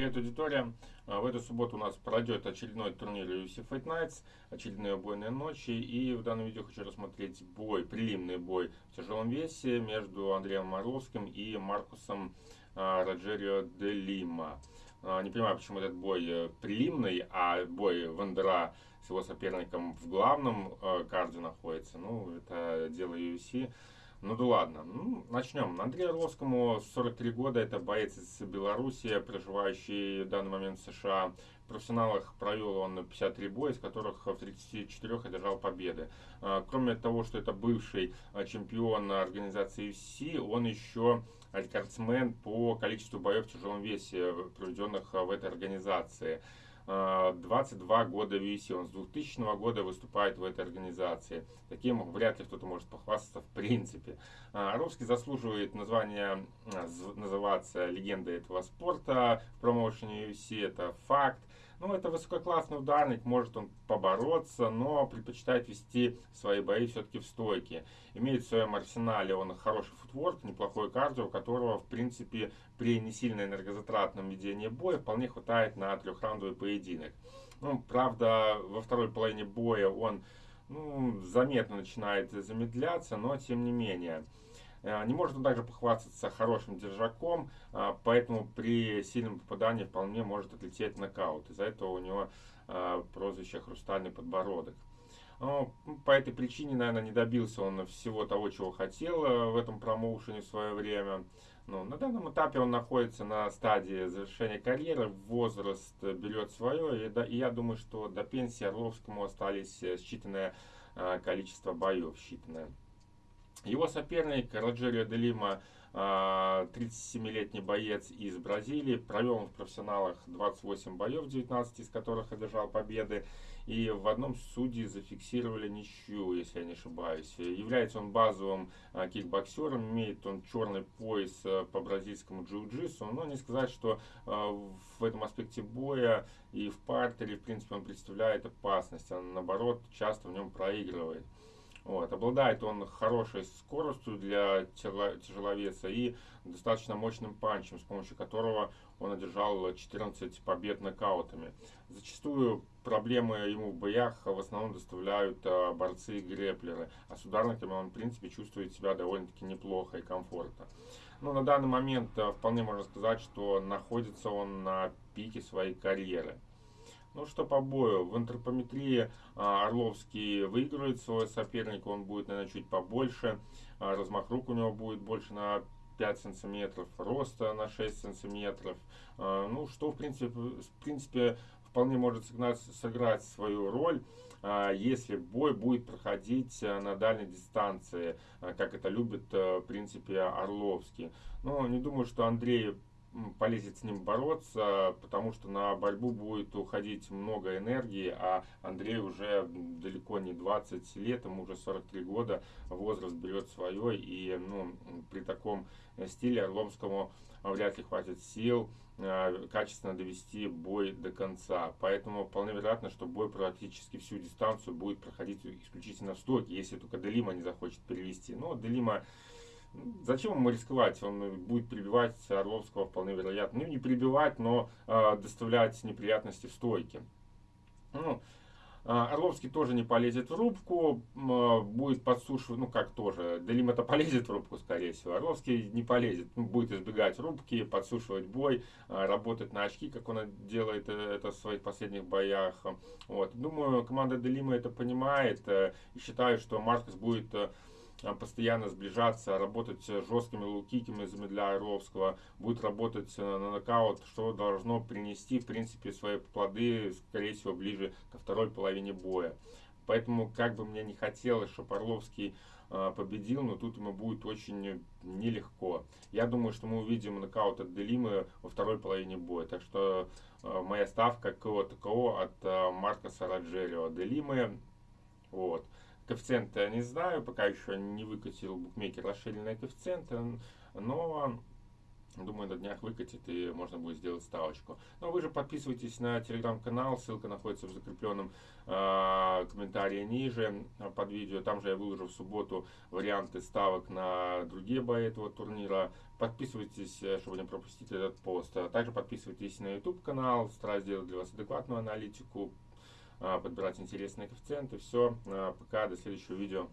Привет, аудитория! А, в эту субботу у нас пройдет очередной турнир UFC Fight Nights, очередные убойные ночи. И в данном видео хочу рассмотреть бой, прилимный бой в тяжелом весе между Андреем Орловским и Маркусом а, Роджерио де Лима. А, не понимаю, почему этот бой э, прилимный, а бой Вандера с его соперником в главном э, карде находится. Ну, это дело UFC. Ну да ладно. Ну, начнем. Андрею Орловскому 43 года. Это боец из Беларуси, проживающий в данный момент в США. В профессионалах провел он 53 боя, из которых в 34 одержал победы. А, кроме того, что это бывший а, чемпион организации UFC, он еще рекордсмен по количеству боев в тяжелом весе, проведенных в этой организации. 22 года в UFC, он с 2000 года выступает в этой организации. Таким вряд ли кто-то может похвастаться в принципе. Орловский заслуживает названия, называться легендой этого спорта в промоушене UFC, это факт. Ну, это высококлассный ударник, может он побороться, но предпочитает вести свои бои все-таки в стойке. Имеет в своем арсенале он хороший футворк, неплохой кардио, которого, в принципе, при не сильно энергозатратном ведении боя вполне хватает на трехраундовый поединок. Ну, правда, во второй половине боя он ну, заметно начинает замедляться, но тем не менее. Э, не может он также похвастаться хорошим держаком, э, поэтому при сильном попадании вполне может отлететь нокаут. Из-за этого у него э, прозвище «Хрустальный подбородок». Но по этой причине, наверное, не добился он всего того, чего хотел в этом промоушене в свое время. Но на данном этапе он находится на стадии завершения карьеры, возраст берет свое, и, я думаю, что до пенсии Орловскому остались считанное количество боев, считанное. Его соперник Роджерио де Лима, 37-летний боец из Бразилии, провел в профессионалах 28 боев, 19 из которых одержал победы. И в одном судьи зафиксировали ничью, если я не ошибаюсь. Является он базовым а, кикбоксером, имеет он черный пояс а, по бразильскому джиу-джитсу. Но не сказать, что а, в этом аспекте боя и в партере, в принципе, он представляет опасность. А наоборот, часто в нем проигрывает. Вот. Обладает он хорошей скоростью для тяжеловеса и достаточно мощным панчем, с помощью которого он одержал 14 побед нокаутами. Зачастую проблемы ему в боях в основном доставляют а, борцы и греплеры, а с ударниками он в принципе чувствует себя довольно-таки неплохо и комфортно. Но на данный момент а, вполне можно сказать, что находится он на пике своей карьеры. Ну что по бою, в антропометрии а, Орловский выигрывает своего соперника, он будет, наверное, чуть побольше, а, размах рук у него будет больше на 5 сантиметров, роста на 6 сантиметров, а, ну что в принципе, в принципе вполне может сыграть, сыграть свою роль, если бой будет проходить на дальней дистанции, как это любит в принципе Орловский. Но не думаю, что Андрей полезет с ним бороться, потому что на борьбу будет уходить много энергии, а Андрей уже далеко не 20 лет, ему уже 43 года, возраст берет свое, и ну, при таком стиле Орломскому вряд ли хватит сил э, качественно довести бой до конца. Поэтому вполне вероятно, что бой практически всю дистанцию будет проходить исключительно в стойке, если только Делима не захочет перевести. Но Делима Зачем ему рисковать? Он будет прибивать Орловского вполне вероятно. Ну, не прибивать, но э, доставлять неприятности в стойке. Ну, а, Орловский тоже не полезет в рубку, будет подсушивать, ну как тоже, Делим это полезет в рубку, скорее всего. Орловский не полезет, ну, будет избегать рубки, подсушивать бой, а, работать на очки, как он делает э, это в своих последних боях. Вот. Думаю, команда Делима это понимает э, и считает, что Маркус будет э, постоянно сближаться, работать жесткими лукиками, замедляя Орловского, будет работать э, на нокаут, что должно принести, в принципе, свои плоды, скорее всего, ближе ко второй половине боя. Поэтому, как бы мне не хотелось, чтобы Орловский э, победил, но тут ему будет очень нелегко. Я думаю, что мы увидим нокаут от Делимы во второй половине боя. Так что э, моя ставка КО-ТКО от э, Маркоса Роджерио. Делимы, вот. Коэффициенты я не знаю, пока еще не выкатил букмекер расширенные коэффициенты, но Думаю, на днях выкатит и можно будет сделать ставочку. Но ну, вы же подписывайтесь на телеграм-канал, ссылка находится в закрепленном э, комментарии ниже под видео. Там же я выложу в субботу варианты ставок на другие бои этого турнира. Подписывайтесь, э, чтобы не пропустить этот пост. А также подписывайтесь на YouTube канал, стараюсь делать для вас адекватную аналитику, подбирать интересные коэффициенты. Все, э, пока, до следующего видео.